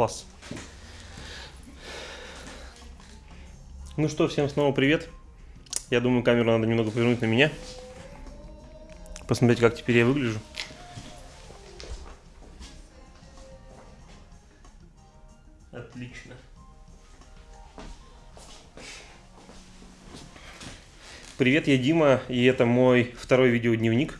Класс. Ну что, всем снова привет. Я думаю, камеру надо немного повернуть на меня. Посмотреть, как теперь я выгляжу. Отлично. Привет, я Дима, и это мой второй видеодневник,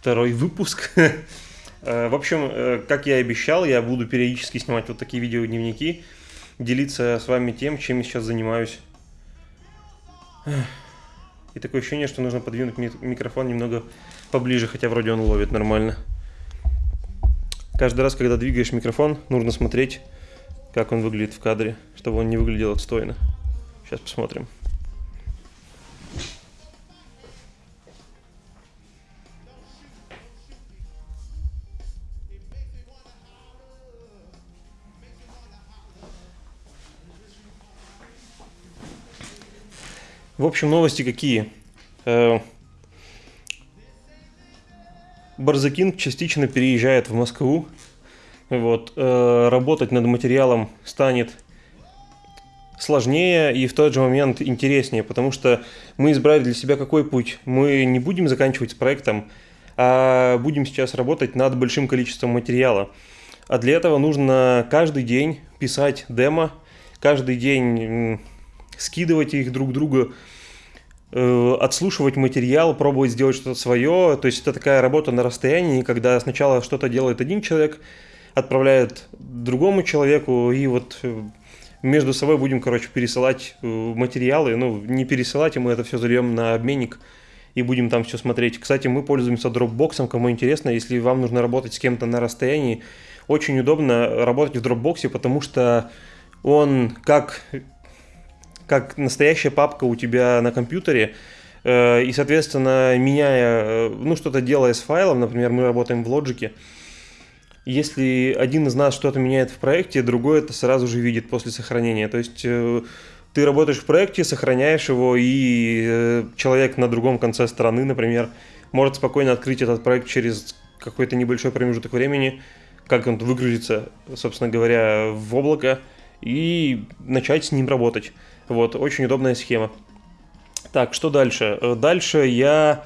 второй выпуск. Э, в общем, э, как я и обещал, я буду периодически снимать вот такие видеодневники, делиться с вами тем, чем я сейчас занимаюсь. И такое ощущение, что нужно подвинуть микрофон немного поближе, хотя вроде он ловит нормально. Каждый раз, когда двигаешь микрофон, нужно смотреть, как он выглядит в кадре, чтобы он не выглядел отстойно. Сейчас посмотрим. В общем, новости какие? Э, Барзакин частично переезжает в Москву. Вот, э, работать над материалом станет сложнее и в тот же момент интереснее, потому что мы избрали для себя какой путь. Мы не будем заканчивать с проектом, а будем сейчас работать над большим количеством материала. А для этого нужно каждый день писать демо, каждый день скидывать их друг другу, э, отслушивать материал, пробовать сделать что-то свое. То есть это такая работа на расстоянии, когда сначала что-то делает один человек, отправляет другому человеку, и вот э, между собой будем, короче, пересылать э, материалы. Ну, не пересылать, а мы это все зальем на обменник и будем там все смотреть. Кстати, мы пользуемся Dropbox, кому интересно, если вам нужно работать с кем-то на расстоянии, очень удобно работать в Dropbox, потому что он как как настоящая папка у тебя на компьютере, э, и, соответственно, меняя, э, ну, что-то делая с файлом, например, мы работаем в Logic, если один из нас что-то меняет в проекте, другой это сразу же видит после сохранения. То есть э, ты работаешь в проекте, сохраняешь его, и человек на другом конце страны, например, может спокойно открыть этот проект через какой-то небольшой промежуток времени, как он выгрузится, собственно говоря, в облако, и начать с ним работать. Вот, очень удобная схема. Так, что дальше? Э, дальше я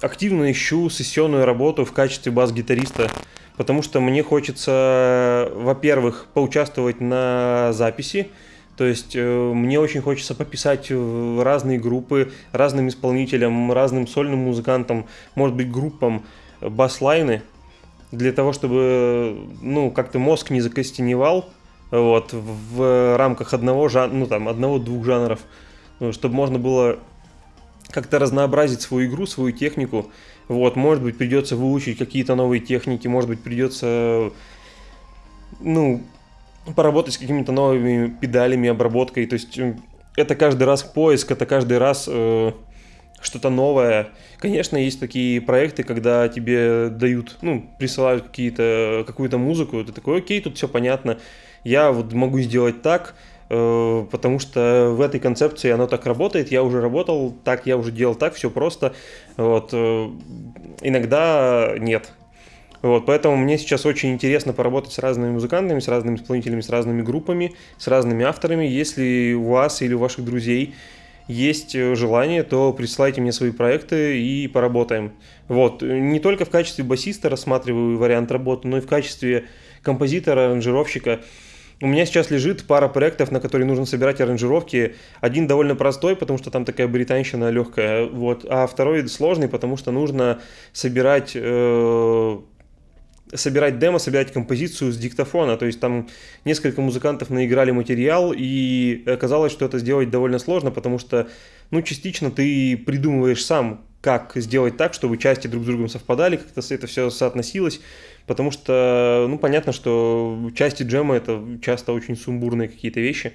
активно ищу сессионную работу в качестве бас-гитариста, потому что мне хочется, во-первых, поучаствовать на записи, то есть э, мне очень хочется пописать в разные группы, разным исполнителям, разным сольным музыкантам, может быть, группам бас-лайны, для того, чтобы, ну, как-то мозг не закостеневал, вот, в рамках одного жанра, ну там, одного-двух жанров, ну, чтобы можно было как-то разнообразить свою игру, свою технику. Вот, может быть, придется выучить какие-то новые техники, может быть, придется, ну, поработать с какими-то новыми педалями, обработкой. То есть это каждый раз поиск, это каждый раз э, что-то новое. Конечно, есть такие проекты, когда тебе дают, ну, присылают какие-то, какую-то музыку, ты такой, окей, тут все понятно, я вот могу сделать так, э, потому что в этой концепции оно так работает, я уже работал так, я уже делал так, все просто, вот, э, иногда нет. Вот, поэтому мне сейчас очень интересно поработать с разными музыкантами, с разными исполнителями, с разными группами, с разными авторами. Если у вас или у ваших друзей есть э, желание, то присылайте мне свои проекты и поработаем. Вот, не только в качестве басиста рассматриваю вариант работы, но и в качестве композитора, аранжировщика. У меня сейчас лежит пара проектов, на которые нужно собирать аранжировки. Один довольно простой, потому что там такая британщина легкая, вот, а второй сложный, потому что нужно собирать э, собирать демо, собирать композицию с диктофона. То есть там несколько музыкантов наиграли материал, и оказалось, что это сделать довольно сложно, потому что, ну, частично ты придумываешь сам, как сделать так, чтобы части друг с другом совпадали, как-то это все соотносилось, потому что, ну, понятно, что части джема это часто очень сумбурные какие-то вещи.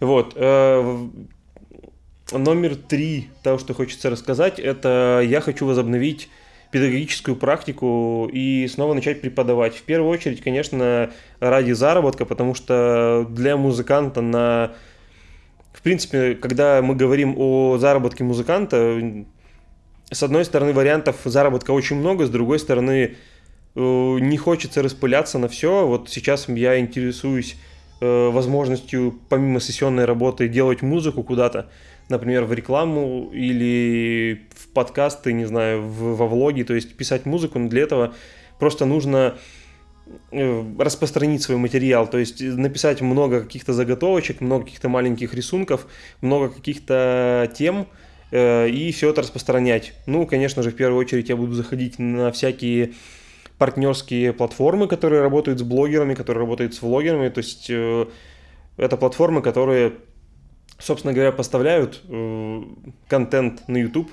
Вот. Э, номер три того, что хочется рассказать, это я хочу возобновить педагогическую практику и снова начать преподавать. В первую очередь, конечно, ради заработка, потому что для музыканта на... В принципе, когда мы говорим о заработке музыканта, с одной стороны, вариантов заработка очень много, с другой стороны, не хочется распыляться на все. Вот сейчас я интересуюсь возможностью, помимо сессионной работы, делать музыку куда-то например, в рекламу или в подкасты, не знаю, в, во влоги, то есть писать музыку, но для этого просто нужно э, распространить свой материал, то есть написать много каких-то заготовочек, много каких-то маленьких рисунков, много каких-то тем, э, и все это распространять. Ну, конечно же, в первую очередь я буду заходить на всякие партнерские платформы, которые работают с блогерами, которые работают с влогерами, то есть э, это платформы, которые собственно говоря, поставляют э, контент на YouTube,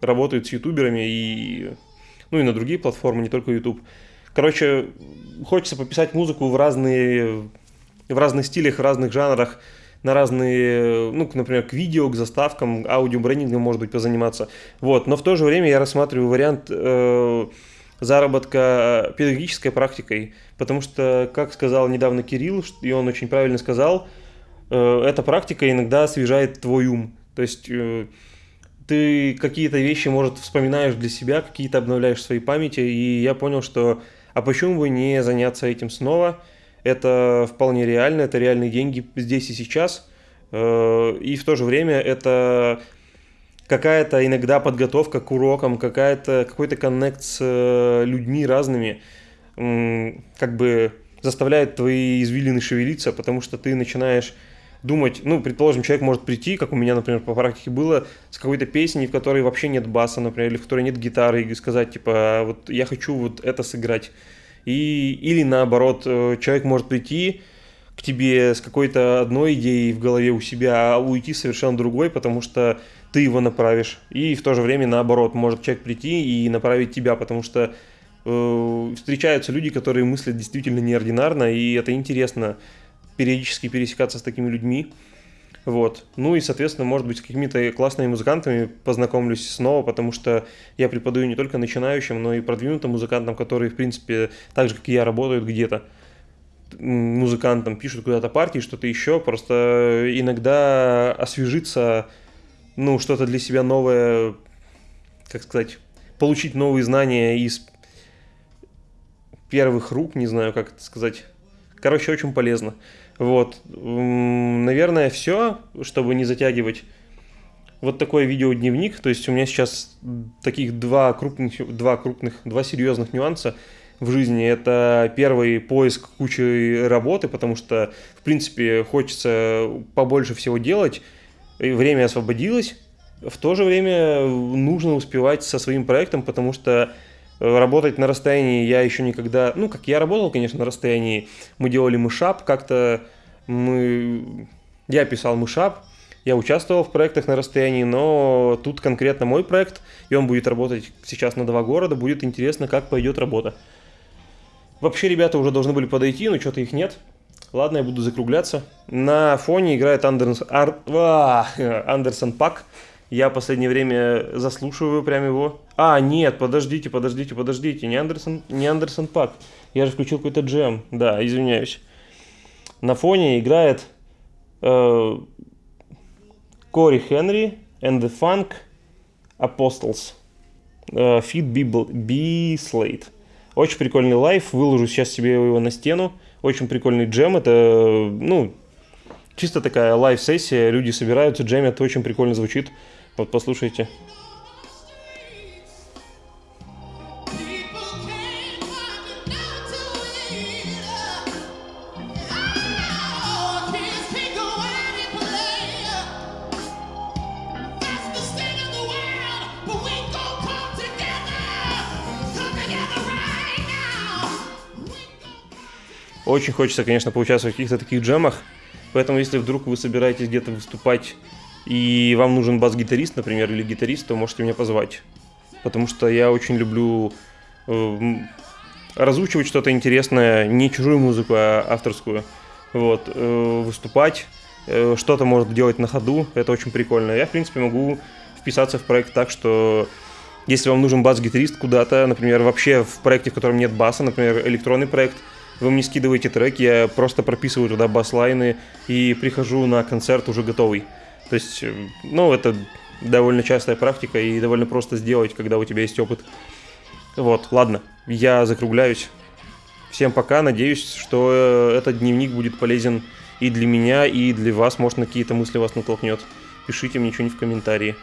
работают с ютуберами и, ну, и на другие платформы, не только YouTube. Короче, хочется пописать музыку в разные, в разных стилях, в разных жанрах, на разные, ну, например, к видео, к заставкам, аудиобрендингом, может быть, позаниматься. Вот, но в то же время я рассматриваю вариант э, заработка педагогической практикой, потому что, как сказал недавно Кирилл, и он очень правильно сказал, Э, эта практика иногда освежает твой ум. То есть э, ты какие-то вещи, может, вспоминаешь для себя, какие-то обновляешь в своей памяти, и я понял, что а почему бы не заняться этим снова? Это вполне реально, это реальные деньги здесь и сейчас, э, и в то же время это какая-то иногда подготовка к урокам, какая-то, какой-то коннект с людьми разными, как бы заставляет твои извилины шевелиться, потому что ты начинаешь думать, ну, предположим, человек может прийти, как у меня, например, по практике было, с какой-то песней, в которой вообще нет баса, например, или в которой нет гитары, и сказать, типа, «А вот я хочу вот это сыграть. И, или наоборот, э, человек может прийти к тебе с какой-то одной идеей в голове у себя, а уйти совершенно другой, потому что ты его направишь. И в то же время наоборот, может человек прийти и направить тебя, потому что э, встречаются люди, которые мыслят действительно неординарно, и это интересно периодически пересекаться с такими людьми. Вот. Ну и, соответственно, может быть, с какими-то классными музыкантами познакомлюсь снова, потому что я преподаю не только начинающим, но и продвинутым музыкантам, которые, в принципе, так же, как и я, работают где-то музыкантам, пишут куда-то партии, что-то еще. Просто иногда освежиться, ну, что-то для себя новое, как сказать, получить новые знания из первых рук, не знаю, как это сказать. Короче, очень полезно. Вот. Наверное, все, чтобы не затягивать. Вот такой видеодневник. То есть у меня сейчас таких два крупных, два крупных, два серьезных нюанса в жизни. Это первый поиск кучи работы, потому что, в принципе, хочется побольше всего делать. И время освободилось. В то же время нужно успевать со своим проектом, потому что работать на расстоянии я еще никогда... Ну, как я работал, конечно, на расстоянии. Мы делали мышап, как-то мы... Я писал мышап, я участвовал в проектах на расстоянии, но тут конкретно мой проект, и он будет работать сейчас на два города, будет интересно, как пойдет работа. Вообще ребята уже должны были подойти, но что-то их нет. Ладно, я буду закругляться. На фоне играет Андерс... Ар... а, Андерсон Пак. Я в последнее время заслушиваю прям его. А, нет, подождите, подождите, подождите. Не Андерсон, не Андерсон Пак. Я же включил какой-то джем. Да, извиняюсь. На фоне играет э, Cory Henry and the Funk Apostles. Э, B.Slade. Очень прикольный live. Выложу сейчас себе его на стену. Очень прикольный джем. Это, ну, чисто такая live-сессия. Люди собираются, джемят. Очень прикольно звучит. Вот послушайте. Очень хочется, конечно, поучаствовать в каких-то таких джемах. Поэтому, если вдруг вы собираетесь где-то выступать и вам нужен бас-гитарист, например, или гитарист, то можете меня позвать. Потому что я очень люблю э, разучивать что-то интересное, не чужую музыку, а авторскую. Вот, э, выступать, э, что-то может делать на ходу, это очень прикольно. Я, в принципе, могу вписаться в проект так, что если вам нужен бас-гитарист куда-то, например, вообще в проекте, в котором нет баса, например, электронный проект, вы мне скидываете трек, я просто прописываю туда бас-лайны и прихожу на концерт уже готовый. То есть, э, ну, это довольно частая практика и довольно просто сделать, когда у тебя есть опыт. Вот, ладно, я закругляюсь. Всем пока, надеюсь, что э, этот дневник будет полезен и для меня, и для вас, может, на какие-то мысли вас натолкнет. Пишите мне что-нибудь в комментарии.